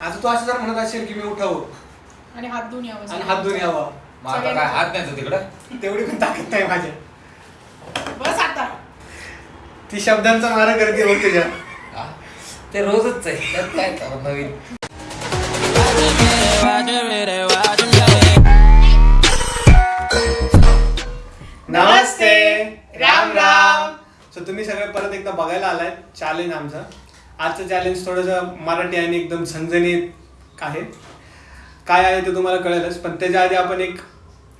आता तू असं जर म्हणत असेल की मी उठावं आणि हात धुवून यावं आणि हात धुवून यावा. मग आता काय हात नाही तिकडं तेवढी पण ताकद नाही माझ्या बस आता. ती शब्दांचा मारा करते बघ तुझ्या? ते रोजच आहे. त्यात काय करा नवीन? नमस्ते. राम राम. सो तुम्ही सगळे परत एकदा बघायला आलाय. चॅलेंज आमचं. आजचं चॅलेंज थोडंसं मराठी आणि एकदम झणझणीत आहे. काय आहे ते तुम्हाला कळेलच पण त्याच्या आधी आपण एक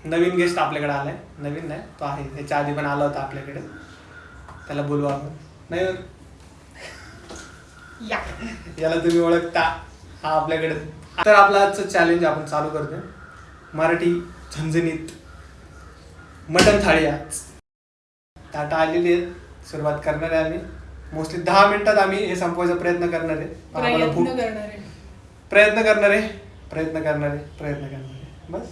नवीन गेस्ट आपल्याकडे आलाय. नवीन नाही तो आहे. त्याच्या आधी पण आला होता आपल्याकडे. त्याला बोलू आपण. नाही? या. याला तुम्ही ओळखता. हा आपल्याकडे. तर आपलं आजचं चॅलेंज आपण चालू करतोय. मराठी झणझणीत मटन थाळी आज. ताटा आलेली आहे. सुरुवात करणार आहे आम्ही. मोस्टली दहा मिनिटात आम्ही हे संपवायचा प्रयत्न करणार आहे. प्रयत्न करणार आहे. प्रयत्न करणार आहे. प्रयत्न करणार आहे. बस.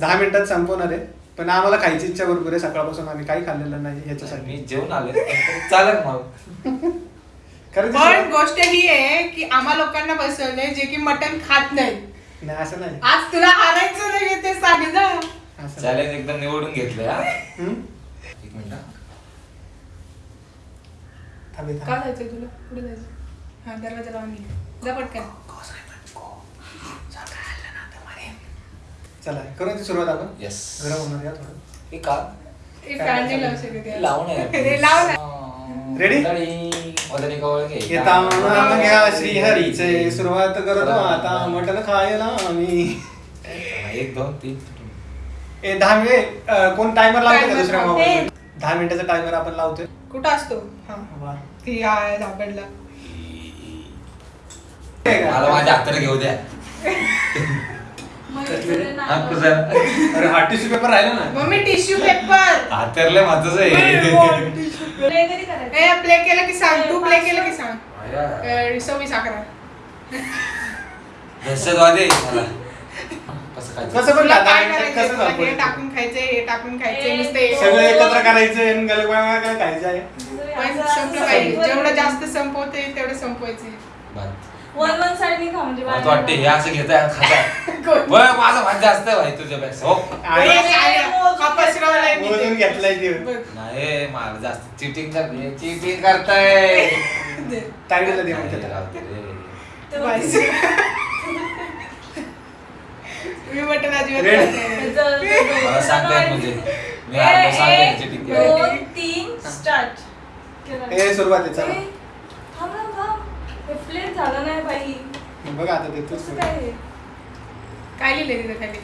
दहा मिनिटात संपवणार आहे. पण आम्हाला खायची इच्छा भरपूर आहे. सकाळपासून आम्ही काही खाल्लेलं नाही ह्याच्यासाठी मी जेवण आले चालेल मग. खरं पण गोष्ट ही आहे की आम्हा लोकांना बसवलंय जे की मटन खात नाही नाही असं नाही. आज तुला हारायचं नाही ते सांग ना असं नाही. चॅलेंज एकदम निवडून हा. हम्म? एक मिनिट. थांबे, का थांबे. जायचंय तुला? कुठे जायचं हा दरवाजा लावून निघ जा पटकन. चला ती सुरुवात आपण? Yes. गरम होणार या थोडं. हे का? एक फॅन नाही लावू शकत हे यार. लावून आहे. हे लाव ना. Ready? मंडळी, मदनी कवळ घे. येता नाम घ्या श्रीहरीचे सुरुवात करतो. आता मटण खायला आम्ही. एक दोन तीन. ए दहा मिनिट. अं, कोण टायमर लावते का Timer दुसऱ्या लावते. मोबाईल दहा मिनिटाचा टायमर आपण लावतोय. कुठं असतो? हा. ती आहे झापडला मला. माझ्या हाताने घेऊ द्या. हा, कुठं? अरे हा टिश्यू पेपर राहिला ना. Mummy tissue paper. हातरले महत्वाचं आहे. ए प्ले केलं की सांग. तू प्ले केलं की सांग. आया. अं, सव्वीस अकरा दहशतवादी आहे मला. कसं काय कसं पण तुला काय हे? टाकून खायचंय हे टाकून खायचंय ए, नुसतं सगळं एकत्र करायचं आणि गलगोळा काय खायचं आहे. पण संपलं पाहिजे. जेवढं जास्त संपवता तेवढं संपवायचं. बात. वन वन साइड नाही खा म्हणजे मला तर वाटते हे असं घेताय आणि? बरं, माझं भात जास्त आहे भाई तुझ्यापेक्षा हो. आणि. मोजून घेतलाय. नाही मला जास्त. चिटिंग करते चिटिंग करताय. ताईडीला दे नाही, म्हणते राहू दे रे. बस. मी मटण अजिबात Red. खात नाही. मला सांगता येत म्हणजे मी अर्ध सांगते चिटिंग एक, केलं. दोन तीन स्टार्ट ए सुरुवात आहे चला थांब ना थांब हे फ्लेट झालं नाही बाई बघ आता देतोच कसं काय हे? काय लिहिलंय तिथं खाली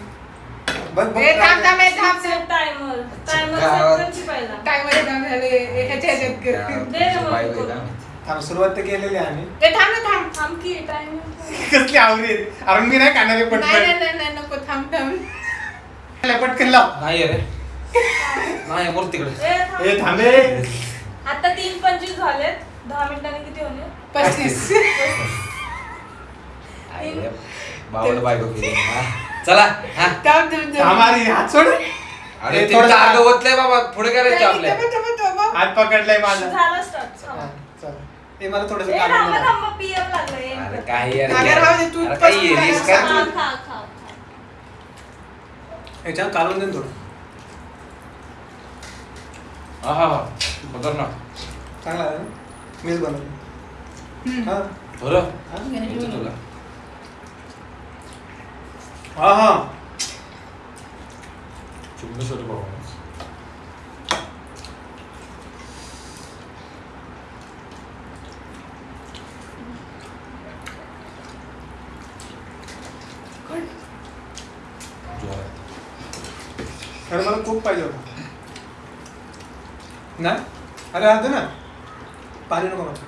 बघ बघ ए, थांब थांब ए, थांब Set timer. Timer set पहिला. थांब झाले ह्याच्या ह्याच्यात कर. दे रे मग. थांब सुरुवात तर केलेली आहे आम्ही. ए, थांब ना थांब थांब की timer. कसली आवडी. अरे मी नाही खाणार हे नाही नाही पटकन. नाही नाही, नको थांब थांब. पटकन लाव. नाही रे. नाही बोल तिकडे. ए, थांब. ए थांबे आता तीन पंचवीस झालेत. दहा मिनिटांनी किती होणे पस्तीस. आई रे, बावड बायको केली. हा. चला हा. थांब थांब थांब. हमारी हात सोड. अरे ते थोडं बाबा पुढे नाही, करायचं आपल्या थांब, थांब, थांब. हात पकडलाय माझा. झालं स्टार्ट हा, ए मला थोडस ए थांबा थांबा पीएम लागलंय. अरे काही यार अगं राहू दे, तू अरे काही पस्तीस येलीस झाला का खा तू? खा खा खा. ह्याच्यात काढून दे ना थोडं. हा हा हा. बघ ना. चांगला आहे ना? मीच बनवलं हम्म. हा? बरं. हा? येतो तुला. हा हा. चुम्मी सोड बाबा अरे मला खूप पाहिजे होता. नाही अरे आता ना. पाणी नको मला.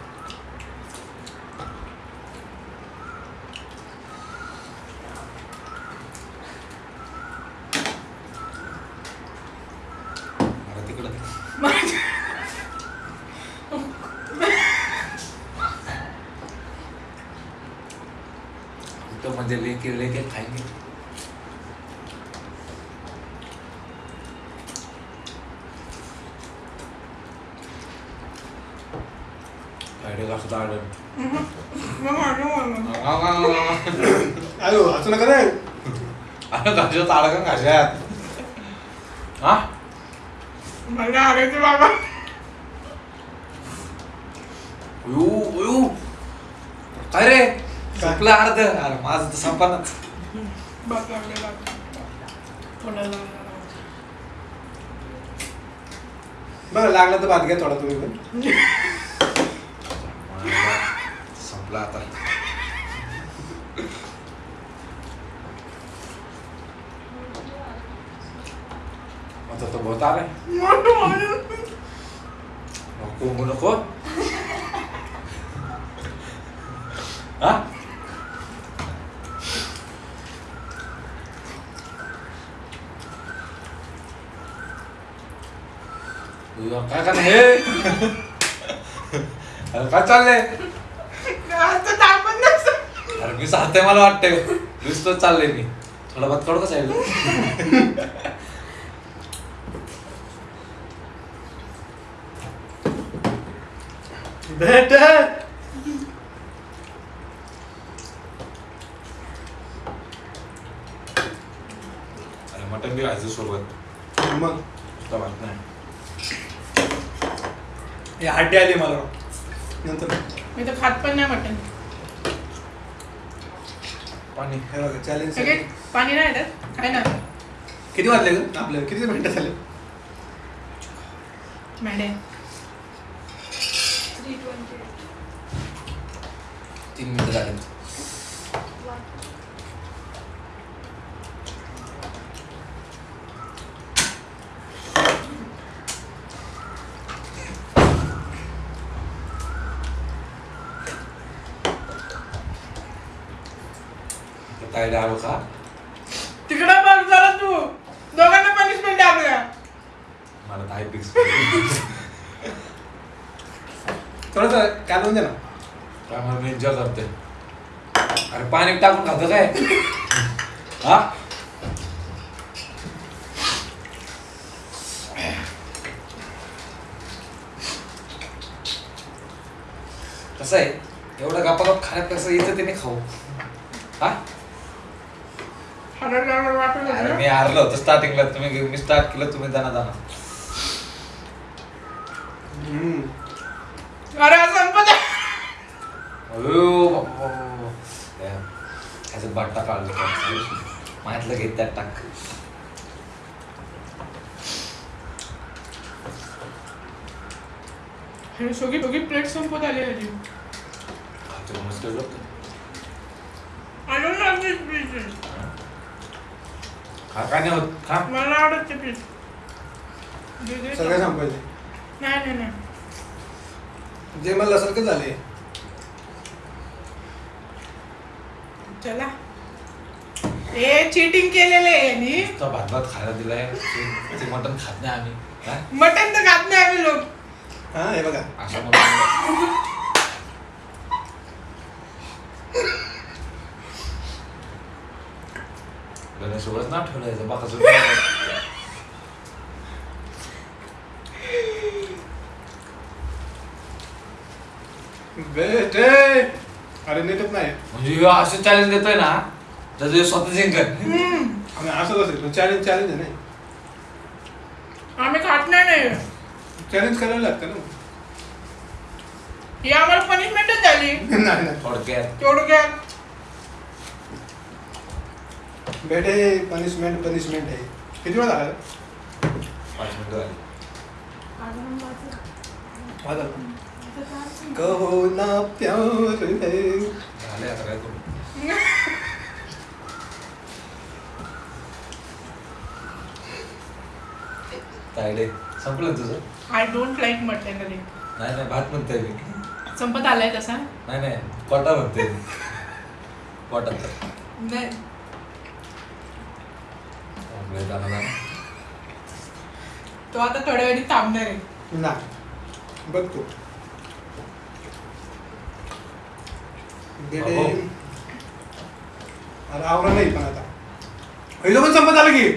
तो म्हणजे लेके लेके खाएंगे फ्रायडे का सुद्धा आढळ मग माझं म्हणणं. अयो असं नका रे ताळा का कशात हा? मला आणायचं बाबा. उयू उयू. काय रे? संपलं अर्ध. अरे माझं तर संपनाच. बरं लागला तर भात घ्या थोडा तुम्ही पण. संपलं आता. मोठं म्हणून. नको नको हा काय करणार हे अरे काय चाललंय. अरे मी सांगते मला वाटतंय नुसतं चाललंय मी थोडा भात काढू का भेट अरे मटन बी खायचं सोबत. मग? नुसतं भात नाही. हे हड्डी आली मला. नंतर. मी तर खात पण नाही मटण पाणी. हे बघा चॅलेंज सगळे पाणी नाही येतात काय ना किती वाजले ग? आपल्याला किती मिनिटं झाले? मॅडम थ्री ट्वेंटी तीन मिनिटं झाले काय डाळ खा तिकडं बघ जरा तू दोघांना पनिशमेंट आहे आपल्या मला काय फिक्स थोडंसं काढून दे ना काय मला मी एन्जॉय करते अरे पाणी टाकून खातो काय? हा? कसं आहे? एवढं गप्पा गप खाण्यापेक्षा इथं त्याने खाऊ. हा? अरे मी. हारलो होतो स्टार्टिंगला तुम्ही मी स्टार्ट केलं तुम्ही जाना जाना हम्म. अरे आज संपत आहे. बाबा, बाबा. Damn. ह्याचं बट्टा काढलं माहितलं घेत त्यात टाक. हे सगळी दोघी प्लेट संपत आली पीस खा काय नाही होत खा. मला आवडत ते पीस. सगळे संपायचे नाही नाही नाही. जे मला असेल का झाले चला. हे चिटिंग केलेलं आहे यांनी. तो भात भात खायला दिलाय. ते- ते मटण खात नाही आम्ही. काय मटन तर खात नाही आम्ही लोक. हा हे बघा. अशा म्हणून गणेशोबत ना ठेवलं बाका भेटे अरे नेटच नाही. म्हणजे ह्यो असं चॅलेंज देतोय ना तर ते स्वतः जिंकत. आम्ही असंच असेल चॅलेंज चॅलेंज आहे नाही आम्ही खात नाही नाही चॅलेंज करायला लागतं ना. ही आम्हाला पनिशमेंटच झाली. नाही नाही. थोडक्यात. तेवढं काय भेटे पनिशमेंट पनिशमेंट आहे. किती वेळा झाला? पाच मिनिटं झाली. माझा कहो ना प्यार है झाले आता काय करू तायडे संपलं तुझं? आय डोंट लाईक मटन नाही नाही भात म्हणतोय मी. संपत आलाय तसा? नाही नाही कोटा म्हणते मी. कोटा. नाही. जाणार. तो आता थोड्या वेळी थांबणार आहे. नाही. बघ तू भेटे अहो. अरे आवरा नाही पण आता पहिलं पण संपत आलं की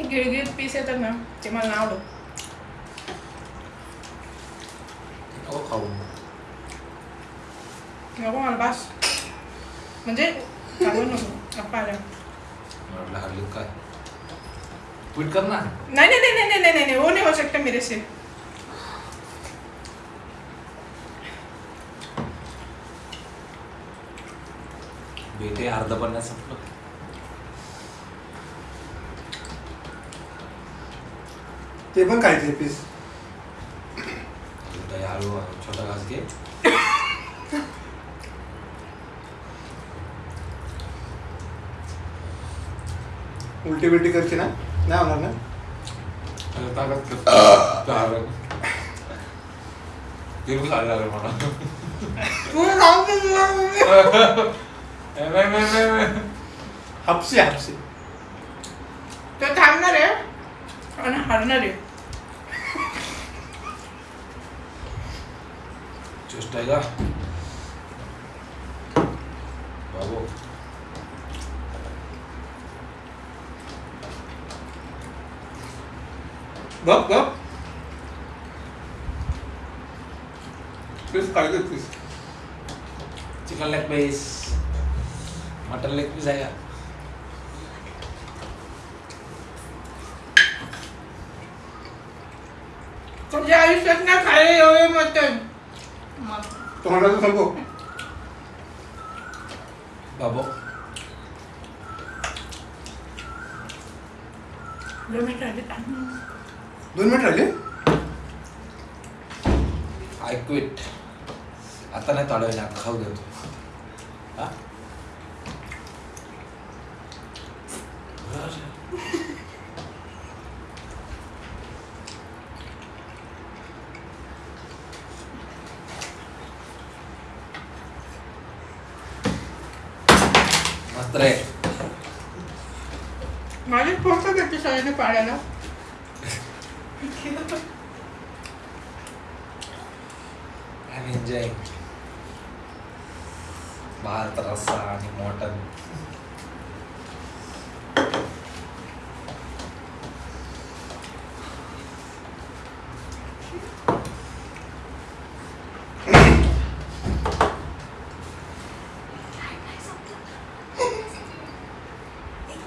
गिळगिळीत पीस येतात ना ते मला नाही आवडत नको खाऊ नको मला बास म्हणजे खाऊ नको गप्पा आल्या. म्हटलं हल्ली काय ट्विट कर ना नहीं नहीं नहीं नहीं नहीं नहीं नहीं वो नहीं हो सकता मेरे से बेटे अर्ध पण नाही संपलं. ते पण खायचे पीस बेटा, हळू हळू छोटा घास घे. उलटी बिलटी करते ना नाही होणार ना. हापसी हापसी तो थांबणार आहे. आणि हारणार आहे. चेष्टा आहे का बाबू बघ बघ पीस खायचे piece chicken leg piece mutton leg piece आहे तुझ्या आयुष्यात ना खाल्ले एवढे मटन तोंडाचं सांगू. बाबू. दोन मिनिटं राहिलेत. दोन मिनिट राहिले? आय क्विट आता नाही वेळा खाऊ देतो हा? मस्त रे. माझी पोस्ट करते सगळ्यांनी पाडायला आय एम भात रस्सा आणि मॉटन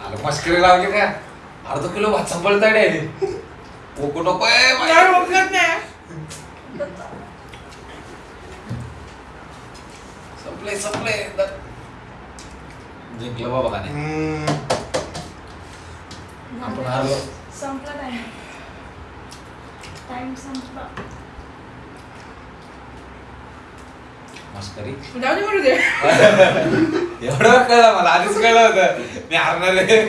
आलं मस्करी लावली का अर्धा किलो भात संपळताडे ओको नको आहे नाही बाई. ओळखत नाही. संपले संपले. जिंकलं बाबा का नाही हम्म. आपण हारलो. संपला टाइम टाइम संपला. मस्करी. जाऊ दे म्हणू दे. एवढं कळलं मला आधीच कळलं होतं. मी हारणार आहे.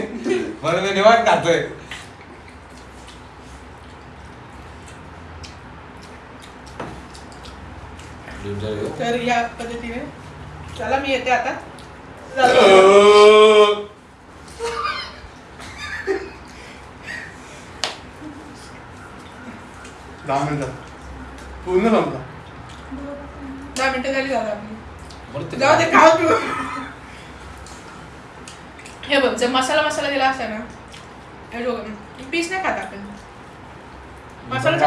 म्हणून मी निवांत खातोय. तर या पद्धतीने. चला मी येते आता. दहा मिनिटं. पूर्ण संपला. दहा मिनिटं झाली आपली. जाऊ दे खाऊ हे बघ जर मसाला मसाला दिला असता ना हे बघ पीस नाही खात आपण. मसाला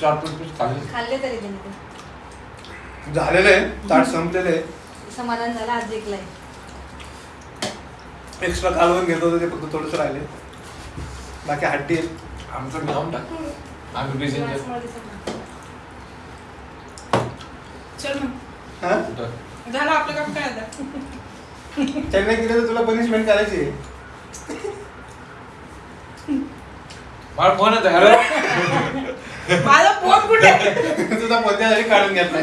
चार पीस खाल्ले. खाल्ले तरी झालेलं आहे ताट संपलेलं आहे. समाधान झालं आज जिंकलाय. एक्स्ट्रा कालवून घेत होतं ते फक्त थोडंसं राहिले. बाकी हड्डी आहे. आमचं नाव टाक. आम्ही बिझी. चल मग. हा? झालं आपलं काम काय आता? त्यांनी केलं तर तुला पनिशमेंट करायची आहे. मला फोन येतो हॅलो. माझा फोन कुठे? तुझा पद्यासाठी काढून घेतलाय.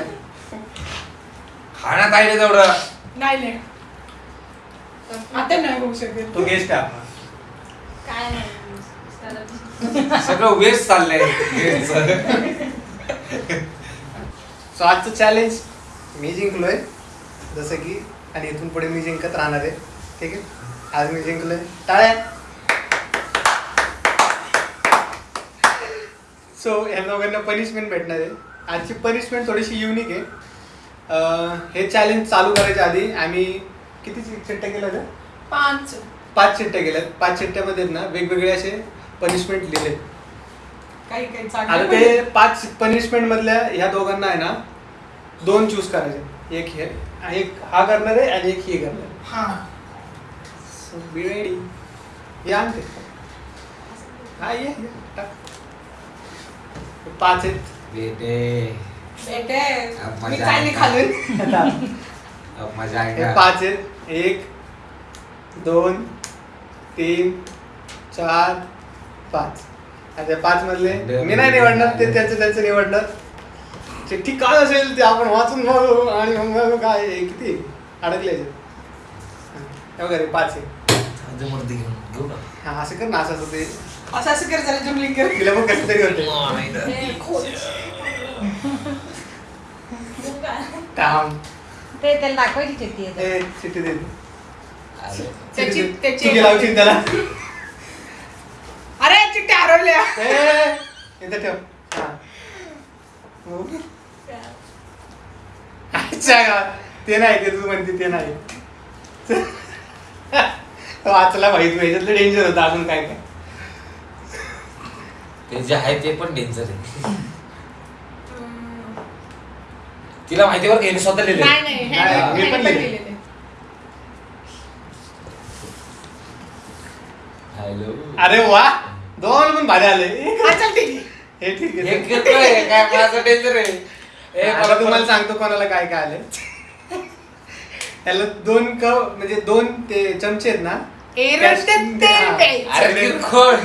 आहे रे तेवढं? नाही नाही आता नाही होऊ शकत. तो गेस्ट आहे आपला. काय नाही. सगळं वेस्ट चाललंय. सो आजचं चॅलेंज मी जिंकलोय. जसं की आणि इथून पुढे मी जिंकत राहणार आहे. ठीक आहे? आज मी जिंकलोय. टाळ्या. सो ह्या दोघांना पनिशमेंट भेटणार आहे. आजची पनिशमेंट थोडीशी युनिक आहे. हे चॅलेंज चालू करायच्या आधी आम्ही किती चिट्ट्या केल्या होत्या पाच. पाच चिट्ट्या केल्यात. पाच चिट्ट्यामध्ये ना वेगवेगळे असे पनिशमेंट लिहिले काही काही आता चांगलं ते पाच पनिशमेंट मधल्या ह्या दोघांना आहे ना दोन चूज करायचे. एक हे एक हा करणार आहे आणि एक ही करणार आहे. हा. So, be ready. या आणते हा ये ये, टाक. पाच आहेत. मी मजा काय नाही अब मजा हे आएगा पाच आहेत. एक दोन तीन चार पाच. आता पाच मधले. मी नाही निवडणार ते त्याचं त्याचं निवडणार. चिठ्ठी काय असेल ते आपण वाचून बघू आणि मग बघू काय आहे, किती अडकले याच्यात. हा, हे बघा रे पाच आहे. जमर्दी घेऊन घेऊ ना. हा असं कर ना असं असं ते. असं असं कर झालं जमलिंग कर. तिला पण कसं तरी होते. हे. मुंगा. थांब ते त्याला दाखवायची चिठ्ठी आहे ए चिठ्ठी दे. अरे. त्याची चिठ्ठी त्याची चिठ्ठी लावशील त्याला? अरे चिठ्ठ्या हरवल्या. ए, इथं ठेव. हा. हो. अच्छा का? ते नाही ते तू म्हणते ते नाही. वाचला माहीत ह्याच्यातलं डेंजर होतं अजून काय काय. ते जे आहे ते पण डेंजर आहे. तिला माहिती बरं का हिने स्वतः लिहिले नाही नाही नाही, ह्याने- मी पण. हॅलो अरे वा दोन पण भारी आले. हा, चल ठीक आहे. हे ठीक हे आहे किरकोळ आहे, काय माझं डेंजर आहे? ए, आता मला तुम्हाला सांगतो कोणाला काय काय आले त्याला दोन कप म्हणजे दोन ते चमचे आहेत ना हा. अरे किरकोळ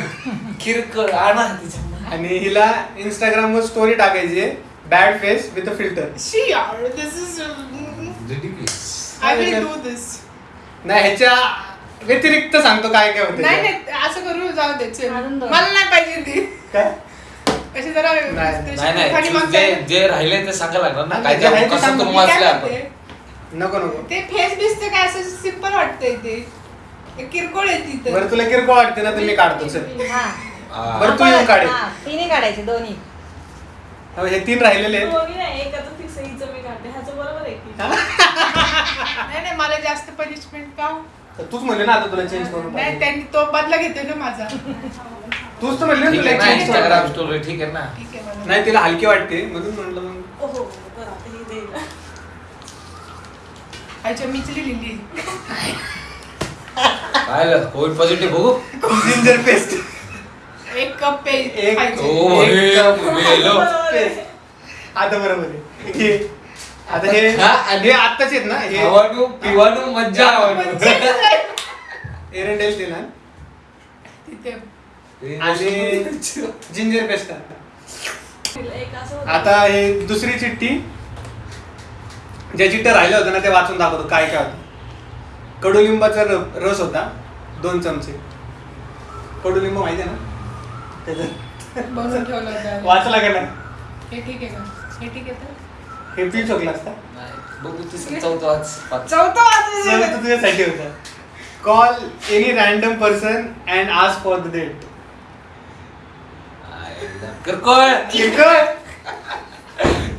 किरकोळ. आणा तिच्या आणि हिला इंस्टाग्राम वर स्टोरी टाकायची आहे. Bad face with a filter She are. This is. I will do this. नाही ह्याच्या व्यतिरिक्त सांगतो काय काय होतं नाही नाही असं करू जाऊ दे चल. मला नाही पाहिजे ती काय अशी जरा नाही, नाही खाली नाही मागच्या- जे जे राहिले ते सांगायला लागणार ना काय जे आहे ते ते कसं सांगू. करून मी काय वाचले आपण म्हणते, नको नको ते फेस बिस काय असं सिंपल वाटतंय ते ते किरकोळ आहे बरं तुला किरकोळ वाटते ना तर मी काढतो चल हा हा. बरं, तू येऊन. हा, तिन्ही काढायचे दोन्ही हो, हे तीन राहिलेले आहेत. नाही नाही नाही मला जास्त पनिशमेंट का? तर तूच म्हणले ना आता तुला चेंज करून नाही. त्यांनी तो बदला घेतोय ना माझा. तूच तर म्हणले ना ठीक तुला आहे ना चेंज इंस्टाग्राम करून स्टोरी ठीक आहे ना? ठीक आहे मला. नाही तिला हलकी वाटते. म्हणून म्हणलं मग. हे अच्छा मीच लिहिली काय कोविड पॉझिटिव्ह बघू? जिंजर पेस्ट एक कप पे एक- हे. आता बरोबर आहे. हे आता हे हा, हे आत्ताच आहेत ना? हे खावानू पिवानू मज्जा एरंडेल ते ना तिथे आणि जिंजर पेस्ट तिला होतं. आता हे दुसरी चिठ्ठी. ज्या चिठ्ठ्या राहिल्या होत्या ना ते वाचून दाखवतो काय काय होतं. कडुलिंबाचा रस होता दोन चमचे. कडुलिंब माहिती आहे ना? बनवून ठेवलं होतं वाचला का नाही? हे ठीक आहे का? हे ठीक आहे तर? हे पी चोकला असता नाही, बघू तिसरं चौथं वाच. पाच. चौथं सर वाजता तो तुझ्यासाठी होता call any random person and आज फॉर द डेट. किरकोळ. किरकोळ?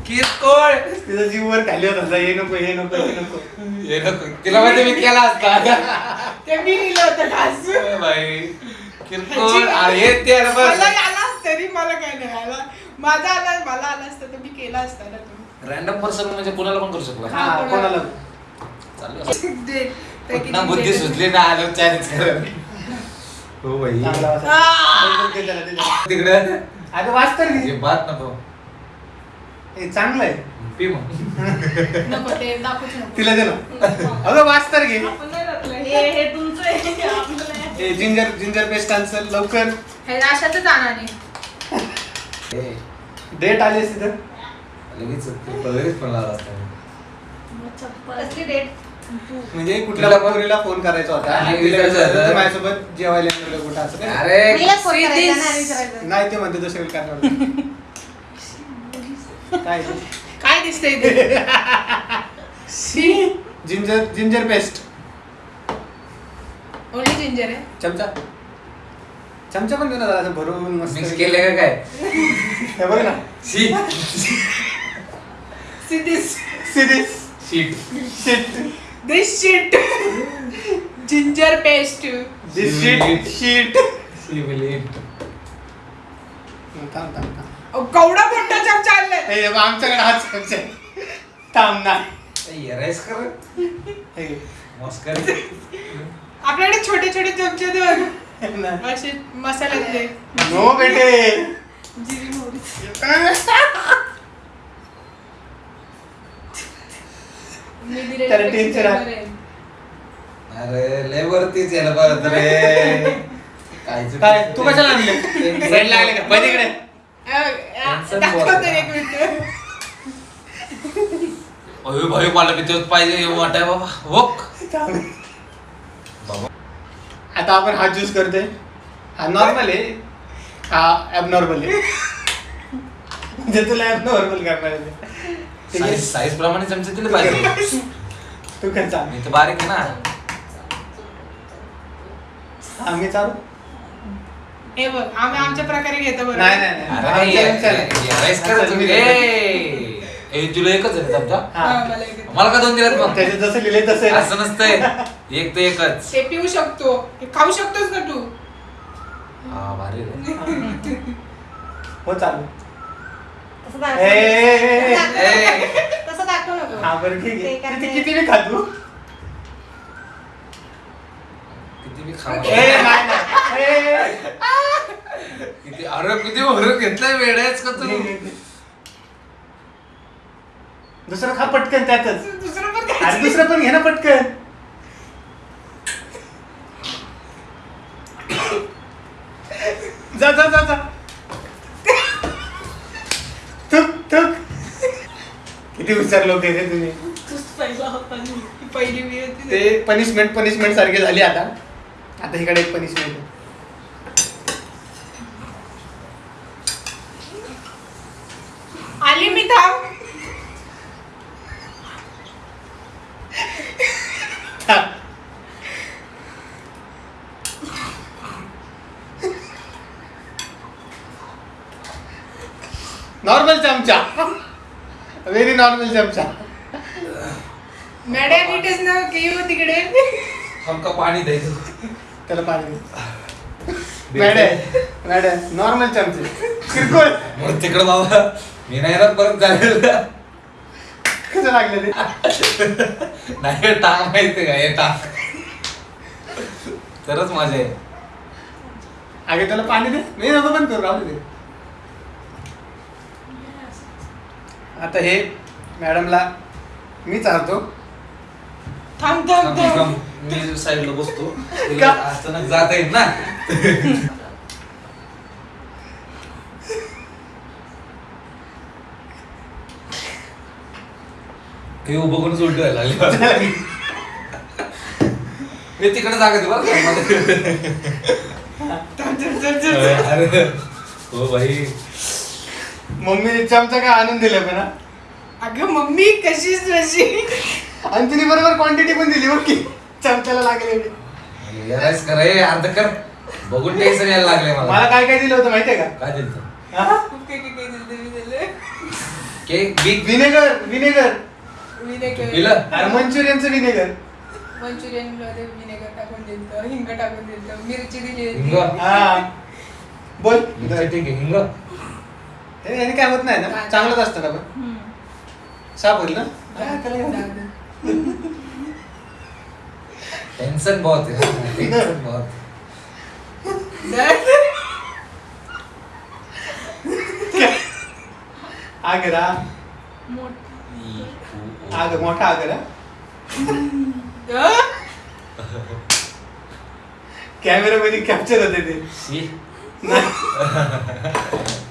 किरकोळ. तिचा जीव वर खाली होत. होता हे नको हे नको हे नको. हे नको. तिला माहिती मी केला असता. ते मी लिहिलं होतं खास. ए बाई. अरे ते अरे मला आला तरी मला काय नाही आला माझा आला मला आला असतं तर मी केला असता ना तुम्ही रॅन्डम पर्सन म्हणजे कोणाला पण करू शकला हा कोणाला चालू असं. दे. ते किती ना बुद्धी दे. सुचली ना आलो चॅलेंज हो चांगला वाचा. आ! त्याला. तिकडे अगं हे. बात नको हे चांगलं आहे पी मग नको ते दाखवूच नको तिला दे ना अगं वाच तर घे आपण नाही घातलं. हे हे तुमचं आहे हे आपलं. हे जिंजर जिंजर पेस्ट आन्सर लवकर. हे जाणार नाही डेट आली असती तर? लगेच लगेच पण लावला असता. कसली डेट म्हणजे कुठल्या पोरीला फोन करायचा होता? आणि तिला विचारायचं विचारायचं, होतं. तू माझ्यासोबत जेवायला गेलं कुठं असं काय? अरे फोन See करायचा this? ना विचारायचं. नाही ते म्हणते दुसरे करणार काय? ते? काय दिसतंय ते? See? Ginger ginger paste only ginger आहे. चमचा. चमचा पण दे ना जरा असं भरून मस्त मिक्स केले. का काय? हे बघ ना. She see this series sheet shit this shit ginger paste this shit sheet थांब थांब थांब. अहो, केवढा मोठा चमचा आणलाय. हे बघ, आमच्याकडे हाच चमचा आहे. थांब नाही येरायस कर. हे. मस्करी आपल्याकडे छोटे छोटे चमचे दोन. असे मसाल्यातले नो बेटे. जिरी मोहरी. टेन्शन अरे लय वरतीच यायला बघत रे. काय तू. कशाला आणले? लागले का? बघ इकडे दाखवतो. एक मिनिट. अयो भाई मला तेच पाहिजे हे वाटाय बाबा. हो. बाबा आता आपण हा ज्यूस करतोय. हा नॉर्मल आहे. हा ॲबनॉर्मल आहे. म्हणजे तुला ॲबनॉर्मल करणार आहे. ते. साईज साईज प्रमाणे चमचे दिले पाहिजे. तू चाल. मी तर बारीक आहे ना. हा मी चालू? हे बघ आम्ही आमच्या प्रकारे घेतो बरं नाही नाही नाही. अरे आमच्या कर तुम्ही. ए, ए, तुला एकच आहे हा. हा, मला एक येतं. मला का दोन दिलात मग? त्याच्यात जसं लिहिले तसं. असं नसतंय. एक ते एकच. ते पिऊ शकतो. हे खाऊ शकतोस ना तू. हा भारी रे. हो चालू तसं ए, दाखव. ए, ए, ए. ए. तसं दाखव. नको. हा बरं ठीक ते आहे काय किती ते- किती मी खातो? किती मी खा ए नाही नाही. ए, किती अरे किती भरून घेतलंय वेळेच का तू. दुसरं खा पटकन त्यातच. दुसरं पण अरे. दुसरं पण घे ना पटकन. जा जा जा जा. थुक थुक. किती लोक आहे रे तुम्ही. तूच पहिला होता. ही पहिली मी होती. ते पनिशमेंट पनिशमेंट सारखी झाली आता. आता इकडे एक पनिशमेंट आहे आली मी थांब थांब. नॉर्मल चमचा व्हेरी नॉर्मल चमचा मॅडम नीटच ना? की येऊ तिकडे? हमका पाणी द्यायचं त्याला पाणी दे. मॅडम मॅडम नॉर्मल चमचे किरकोळ. मग तिकडं बाबा मी नाही ना परत झालेलं कसं लागलं ते? नाही टाक माहिती का? हे टाक. तरच मजा आहे अगे त्याला पाणी दे. मी नको पण करू राहू दे. आता हे मॅडमला मी चालतो थांब थांब थांब. मी साईडला बसतो? तिला अचानक जाता येईल ना हे उभं करून उलटी व्हायला लागली मी तिकडे जागा दे बरं. अरे हो भाई मम्मीने चमचा काय आणून दिलं पण. अगं मम्मी कशीच नशी आणि तिने बरोबर क्वांटिटी पण दिली बघ की. चमच्याला लागले. यारायस कर रे अर्ध कर. बघून टेन्शन यायला लागले मला. मला काय काय दिलं होतं माहितीये का? काय दिलं हा? खूप काही काही काही दिलं मी दिलं. Cake big. Vinegar vinegar. Vinegar. पिलं? अरे मंचुरियनचं विनेगर. मंचुरियनमध्ये विनेगर टाकून दिलं हिंग टाकून दिलं मिरची दिली हिंग? होती हा. बोल. ठीक आहे हिंग. याने काय होत नाही ना? चांगलंच असतं ना पण हम्म. साप होईल ना टेंशन बहुत है। टेंशन बहुत आगरा। आग मोठा आगरा। कॅमेरामध्ये कॅप्चर होते ते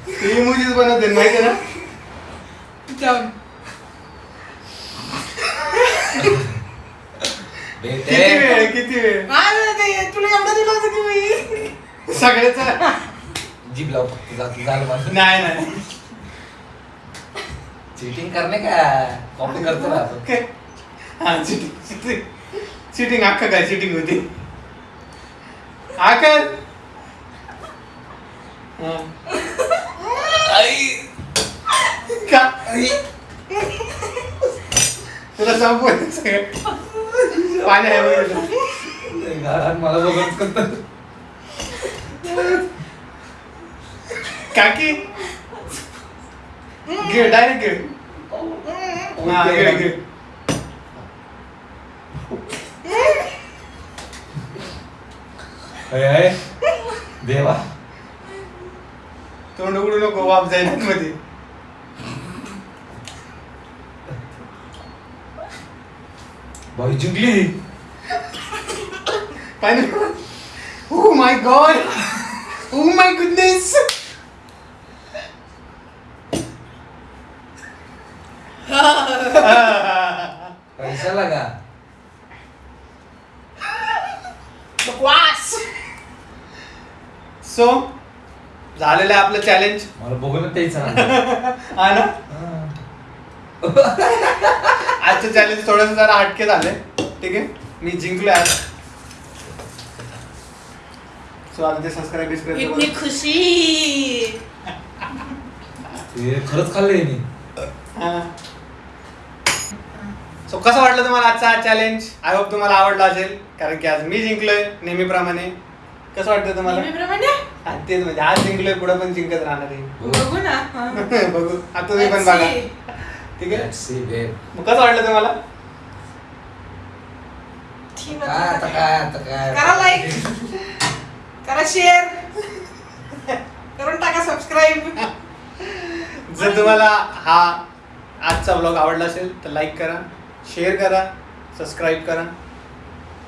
ते बनवते माहिती ना? किती वेळ किती वेळ तुला एवढं दिलं होतं की मी सगळ्याचा जीभ लाव फक्त जात झालं माझं. नाही नाही. चीटिंग करणे का? कॉपी करतो ना काय हा चिटिंग चिटिंग अख्खा काय चिटिंग होती? आकर. का? तुला सगळं मला बघत काकी? घे डायरेक्ट घे. हा, घे घे. देवा. तोंड उघडू नको वाप जाईल मध्ये. भाई जिंकली. पाहिजे ओ my god oh my goodness पैसा लगा. बकवास. सो झालेलं आहे आपलं चॅलेंज मला बघूनच त्याचं ना. हा ना. आजचं चॅलेंज थोडंसं जरा हटके झाले. ठीक आहे? मी जिंकलो आज. सो आता ते सबस्क्राईब इतनी बिस्क्राईब खुशी. ते खरंच खाल्लंय मी सो कसं वाटलं तुम्हाला आजचा हा चॅलेंज आय होप तुम्हाला आवडला असेल. कारण की आज मी जिंकलोय नेहमीप्रमाणे. कसं वाटतं तुम्हाला? नेहमीप्रमाणे? हा, तेच म्हणजे आज जिंकलोय पुढे पण जिंकत राहणार आहे. बघू ना. हा. बघू. आता तुम्ही पण बघा. ठीक आहे? Babe. मग कसं वाटलं तुम्हाला काय आता काय आता काय? करा लाईक करा शेअर करून टाका सबस्क्राईब जर तुम्हाला हा आजचा ब्लॉग आवडला असेल तर लाईक करा शेअर करा सबस्क्राईब करा.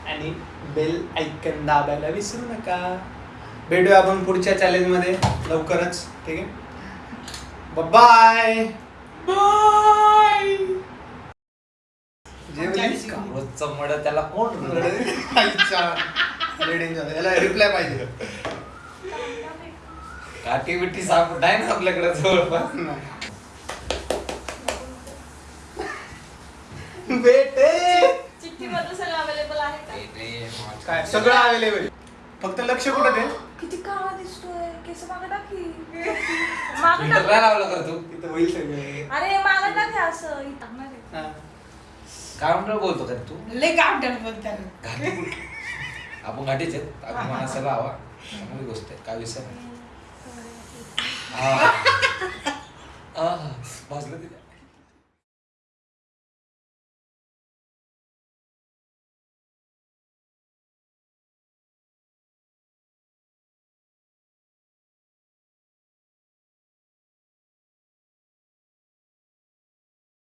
आणि बेल ऐकन दाबायला विसरू नका. भेटूया आपण पुढच्या चॅलेंजमध्ये लवकरच ठीक आहे? बाय रोजचं मड त्याला कोण याला रिप्लाय पाहिजे. काठी बिठी साप नाही ना आपल्याकडे जवळपास? बेटे. चिठ्ठी मध्ये सगळं अवेलेबल आहे का? काय? सगळं अवेलेबल फक्त लक्ष कुठं ते किती काळा दिसतोय केस मागे टाकी मागे फिल्टर टाक. लावलं कर तू? तिथं होईल सगळे. अरे मागे टाक हे असं इथं टाकणार आहे. हा. काय म्हणतो बोलतो का तू? लय बोलतात घाटी कुठे? आपण घाटीच आहेत. अभिमान असायला हवा चांगली गोष्ट आहे. काय विषय नाही. हा. आह, भाजलं तिथे